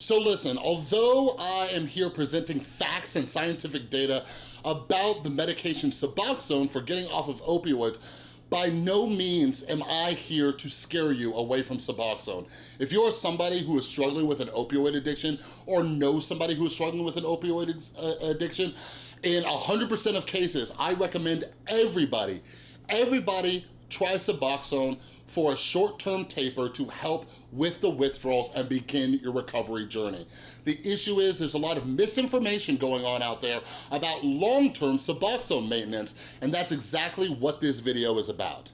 So listen, although I am here presenting facts and scientific data about the medication Suboxone for getting off of opioids, by no means am I here to scare you away from Suboxone. If you're somebody who is struggling with an opioid addiction or know somebody who is struggling with an opioid uh, addiction, in 100% of cases, I recommend everybody, everybody try Suboxone for a short-term taper to help with the withdrawals and begin your recovery journey. The issue is there's a lot of misinformation going on out there about long-term Suboxone maintenance, and that's exactly what this video is about.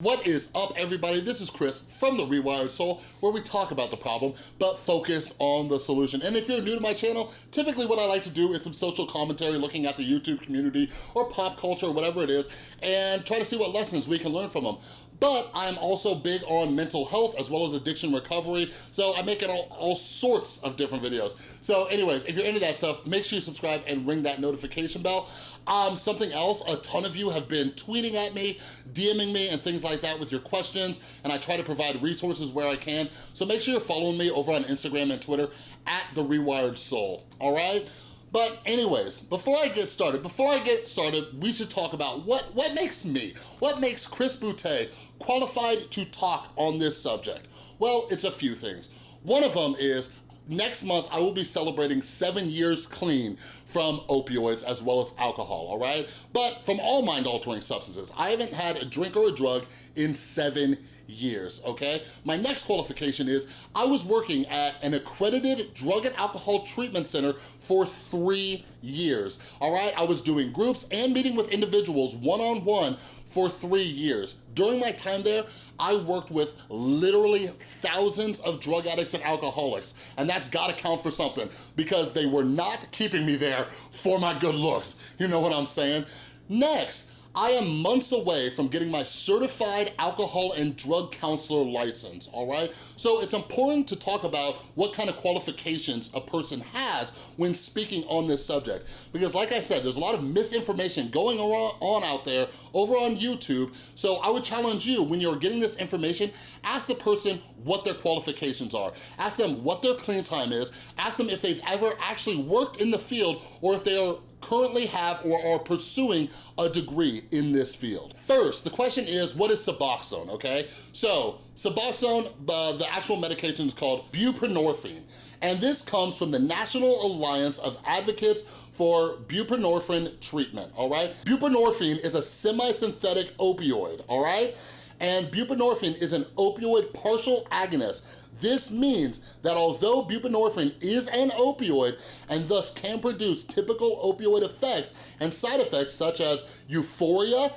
What is up, everybody? This is Chris from The Rewired Soul, where we talk about the problem, but focus on the solution. And if you're new to my channel, typically what I like to do is some social commentary looking at the YouTube community or pop culture, or whatever it is, and try to see what lessons we can learn from them but I'm also big on mental health as well as addiction recovery, so I make it all, all sorts of different videos. So anyways, if you're into that stuff, make sure you subscribe and ring that notification bell. Um, something else, a ton of you have been tweeting at me, DMing me, and things like that with your questions, and I try to provide resources where I can. So make sure you're following me over on Instagram and Twitter at The Rewired Soul, all right? But anyways, before I get started, before I get started, we should talk about what, what makes me, what makes Chris Boutte qualified to talk on this subject. Well, it's a few things. One of them is next month I will be celebrating seven years clean from opioids as well as alcohol, all right? But from all mind-altering substances. I haven't had a drink or a drug in seven years, okay? My next qualification is I was working at an accredited drug and alcohol treatment center for three years, all right? I was doing groups and meeting with individuals one-on-one -on -one for three years. During my time there, I worked with literally thousands of drug addicts and alcoholics, and that's gotta count for something because they were not keeping me there for my good looks. You know what I'm saying? Next, I am months away from getting my certified alcohol and drug counselor license, all right? So it's important to talk about what kind of qualifications a person has when speaking on this subject. Because like I said, there's a lot of misinformation going on out there over on YouTube. So I would challenge you, when you're getting this information, ask the person what their qualifications are. Ask them what their clean time is. Ask them if they've ever actually worked in the field or if they are currently have or are pursuing a degree in this field. First, the question is, what is Suboxone, okay? So, Suboxone, uh, the actual medication is called buprenorphine, and this comes from the National Alliance of Advocates for Buprenorphine Treatment, all right? Buprenorphine is a semi-synthetic opioid, all right? And buprenorphine is an opioid partial agonist this means that although buprenorphine is an opioid and thus can produce typical opioid effects and side effects such as euphoria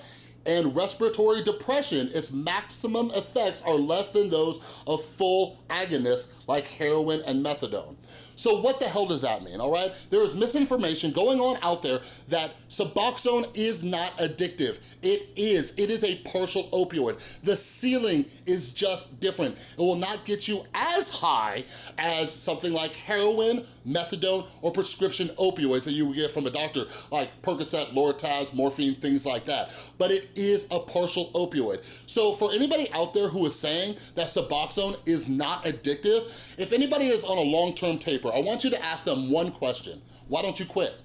and respiratory depression, its maximum effects are less than those of full agonists like heroin and methadone. So what the hell does that mean, all right? There is misinformation going on out there that Suboxone is not addictive. It is, it is a partial opioid. The ceiling is just different. It will not get you as high as something like heroin, methadone, or prescription opioids that you would get from a doctor, like Percocet, Lortabs, morphine, things like that. But it is a partial opioid. So for anybody out there who is saying that Suboxone is not addictive, if anybody is on a long-term taper, I want you to ask them one question. Why don't you quit?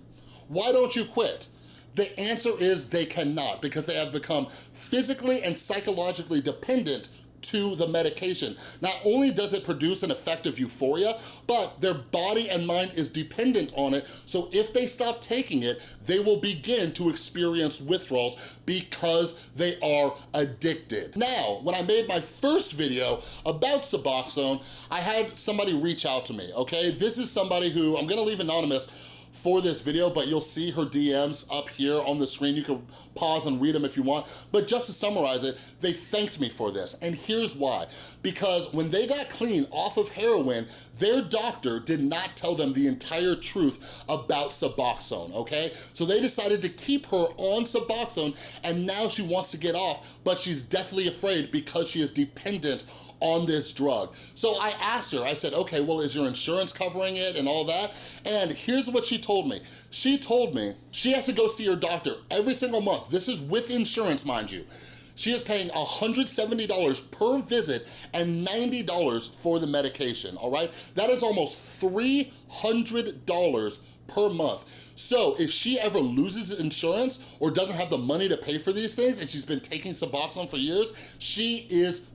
Why don't you quit? The answer is they cannot because they have become physically and psychologically dependent to the medication. Not only does it produce an effect of euphoria, but their body and mind is dependent on it, so if they stop taking it, they will begin to experience withdrawals because they are addicted. Now, when I made my first video about Suboxone, I had somebody reach out to me, okay? This is somebody who, I'm gonna leave anonymous, for this video, but you'll see her DMs up here on the screen. You can pause and read them if you want. But just to summarize it, they thanked me for this. And here's why. Because when they got clean off of heroin, their doctor did not tell them the entire truth about Suboxone, okay? So they decided to keep her on Suboxone and now she wants to get off, but she's deathly afraid because she is dependent on this drug. So I asked her, I said, okay, well, is your insurance covering it and all that? And here's what she told me. She told me she has to go see her doctor every single month. This is with insurance, mind you. She is paying $170 per visit and $90 for the medication, all right? That is almost $300 per month. So if she ever loses insurance or doesn't have the money to pay for these things and she's been taking Suboxone for years, she is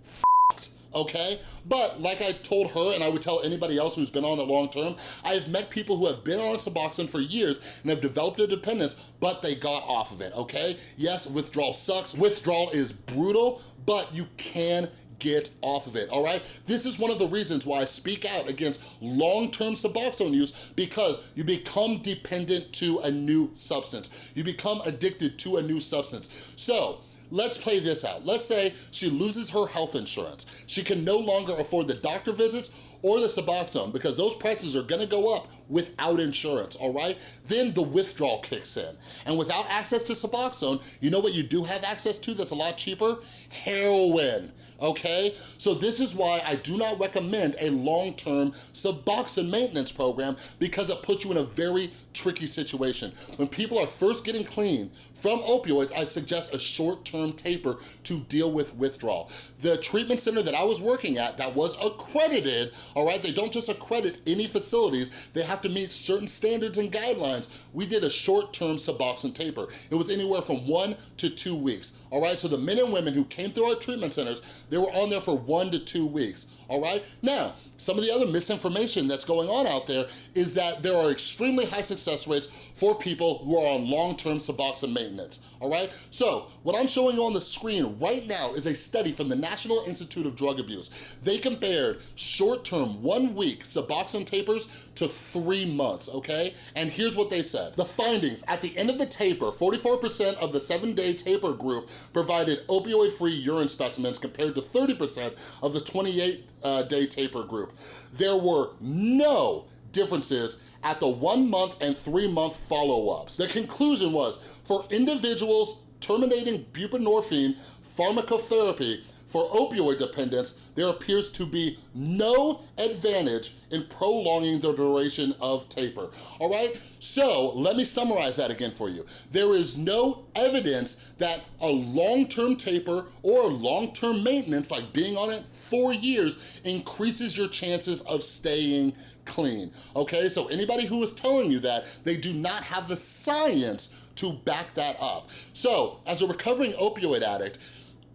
okay? But like I told her, and I would tell anybody else who's been on it long term, I've met people who have been on Suboxone for years and have developed a dependence, but they got off of it, okay? Yes, withdrawal sucks. Withdrawal is brutal, but you can get off of it, all right? This is one of the reasons why I speak out against long-term Suboxone use because you become dependent to a new substance. You become addicted to a new substance. So, Let's play this out. Let's say she loses her health insurance. She can no longer afford the doctor visits or the Suboxone because those prices are gonna go up without insurance, all right? Then the withdrawal kicks in. And without access to Suboxone, you know what you do have access to that's a lot cheaper? Heroin, okay? So this is why I do not recommend a long-term Suboxone maintenance program because it puts you in a very tricky situation. When people are first getting clean from opioids, I suggest a short-term taper to deal with withdrawal. The treatment center that I was working at that was accredited, all right? They don't just accredit any facilities, they have to meet certain standards and guidelines. We did a short-term Suboxone taper. It was anywhere from one to two weeks, all right? So the men and women who came through our treatment centers, they were on there for one to two weeks all right? Now, some of the other misinformation that's going on out there is that there are extremely high success rates for people who are on long-term Suboxone maintenance, all right? So, what I'm showing you on the screen right now is a study from the National Institute of Drug Abuse. They compared short-term, one-week Suboxone tapers to three months, okay? And here's what they said. The findings, at the end of the taper, 44% of the seven-day taper group provided opioid-free urine specimens compared to 30% of the 28 uh, taper group. There were no differences at the one month and three month follow-ups. The conclusion was, for individuals terminating buprenorphine pharmacotherapy, for opioid dependence, there appears to be no advantage in prolonging the duration of taper, all right? So let me summarize that again for you. There is no evidence that a long-term taper or long-term maintenance, like being on it four years, increases your chances of staying clean, okay? So anybody who is telling you that, they do not have the science to back that up. So as a recovering opioid addict,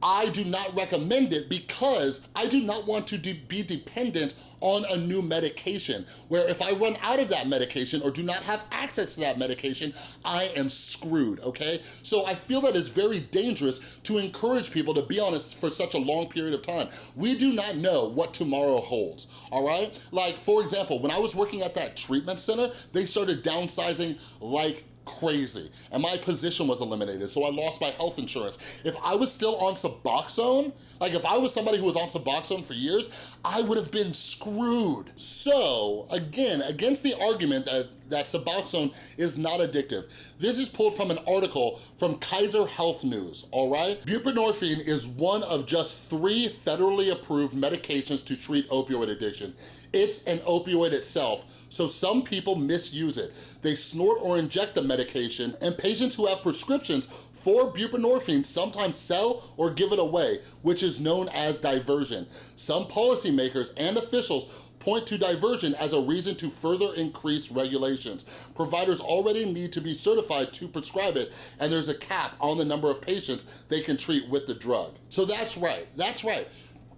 I do not recommend it because I do not want to de be dependent on a new medication where if I run out of that medication or do not have access to that medication, I am screwed, okay? So I feel that it's very dangerous to encourage people to be on it for such a long period of time. We do not know what tomorrow holds, all right? Like, for example, when I was working at that treatment center, they started downsizing like crazy and my position was eliminated so I lost my health insurance. If I was still on Suboxone, like if I was somebody who was on Suboxone for years, I would have been screwed. So again, against the argument that that Suboxone is not addictive. This is pulled from an article from Kaiser Health News, all right? Buprenorphine is one of just three federally approved medications to treat opioid addiction. It's an opioid itself, so some people misuse it. They snort or inject the medication, and patients who have prescriptions for buprenorphine sometimes sell or give it away, which is known as diversion. Some policymakers and officials point to diversion as a reason to further increase regulations. Providers already need to be certified to prescribe it, and there's a cap on the number of patients they can treat with the drug. So that's right, that's right.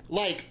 Like,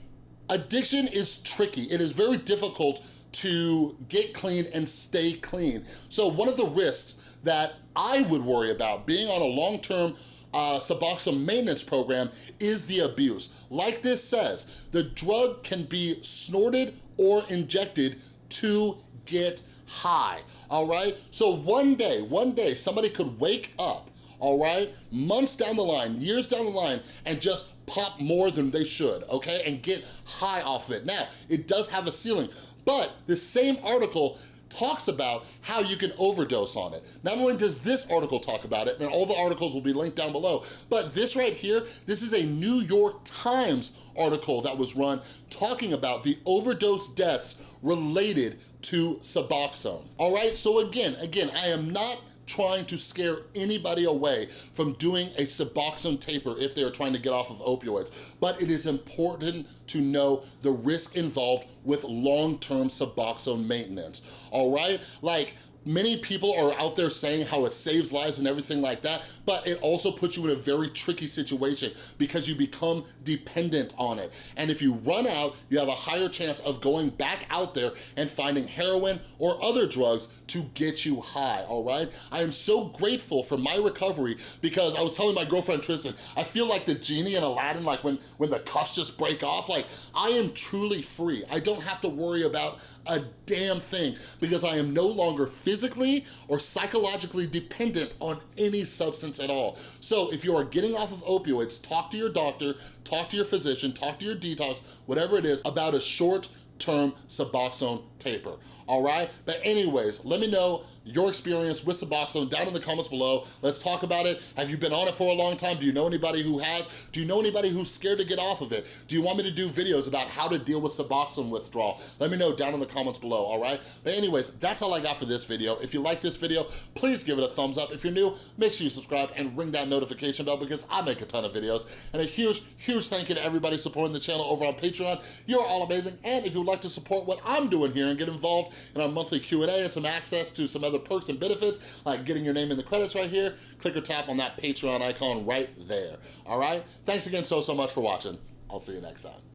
addiction is tricky. It is very difficult to get clean and stay clean. So one of the risks that I would worry about being on a long-term uh, Suboxone maintenance program is the abuse. Like this says, the drug can be snorted or injected to get high, all right? So one day, one day, somebody could wake up, all right, months down the line, years down the line, and just pop more than they should, okay, and get high off of it. Now, it does have a ceiling, but the same article talks about how you can overdose on it. Not only does this article talk about it, and all the articles will be linked down below, but this right here, this is a New York Times article that was run talking about the overdose deaths related to Suboxone. All right, so again, again, I am not trying to scare anybody away from doing a Suboxone taper if they're trying to get off of opioids. But it is important to know the risk involved with long-term Suboxone maintenance, all right? Like, Many people are out there saying how it saves lives and everything like that, but it also puts you in a very tricky situation because you become dependent on it. And if you run out, you have a higher chance of going back out there and finding heroin or other drugs to get you high, all right? I am so grateful for my recovery because I was telling my girlfriend Tristan, I feel like the genie in Aladdin, like when, when the cuffs just break off, like I am truly free. I don't have to worry about a damn thing because I am no longer physically or psychologically dependent on any substance at all. So if you are getting off of opioids, talk to your doctor, talk to your physician, talk to your detox, whatever it is, about a short term Suboxone taper, all right? But anyways, let me know your experience with Suboxone down in the comments below. Let's talk about it. Have you been on it for a long time? Do you know anybody who has? Do you know anybody who's scared to get off of it? Do you want me to do videos about how to deal with Suboxone withdrawal? Let me know down in the comments below, all right? But anyways, that's all I got for this video. If you like this video, please give it a thumbs up. If you're new, make sure you subscribe and ring that notification bell because I make a ton of videos. And a huge, huge thank you to everybody supporting the channel over on Patreon. You're all amazing. And if you'd like to support what I'm doing here and get involved in our monthly Q&A and some access to some other perks and benefits, like getting your name in the credits right here, click or tap on that Patreon icon right there, all right? Thanks again so, so much for watching. I'll see you next time.